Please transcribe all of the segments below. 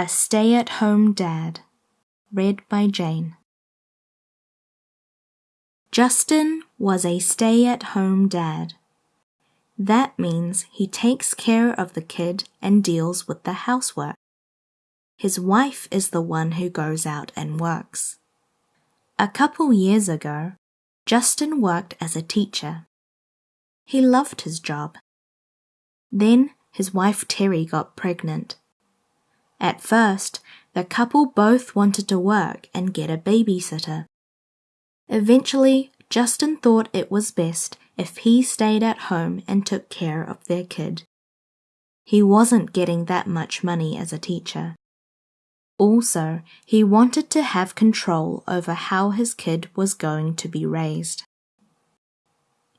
A Stay at Home Dad, read by Jane. Justin was a stay at home dad. That means he takes care of the kid and deals with the housework. His wife is the one who goes out and works. A couple years ago, Justin worked as a teacher. He loved his job. Then his wife Terry got pregnant. At first, the couple both wanted to work and get a babysitter. Eventually, Justin thought it was best if he stayed at home and took care of their kid. He wasn't getting that much money as a teacher. Also, he wanted to have control over how his kid was going to be raised.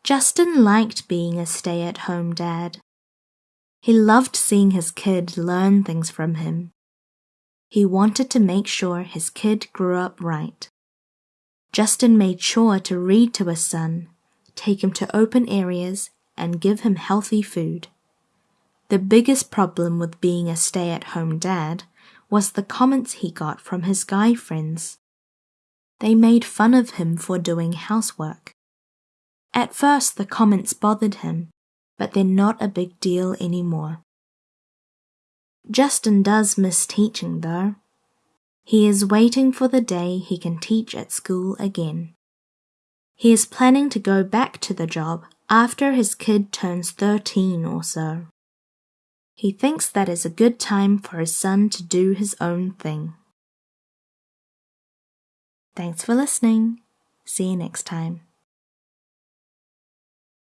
Justin liked being a stay at home dad. He loved seeing his kid learn things from him. He wanted to make sure his kid grew up right. Justin made sure to read to his son, take him to open areas, and give him healthy food. The biggest problem with being a stay at home dad was the comments he got from his guy friends. They made fun of him for doing housework. At first, the comments bothered him, but they're not a big deal anymore. Justin does miss teaching, though. He is waiting for the day he can teach at school again. He is planning to go back to the job after his kid turns 13 or so. He thinks that is a good time for his son to do his own thing. Thanks for listening. See you next time.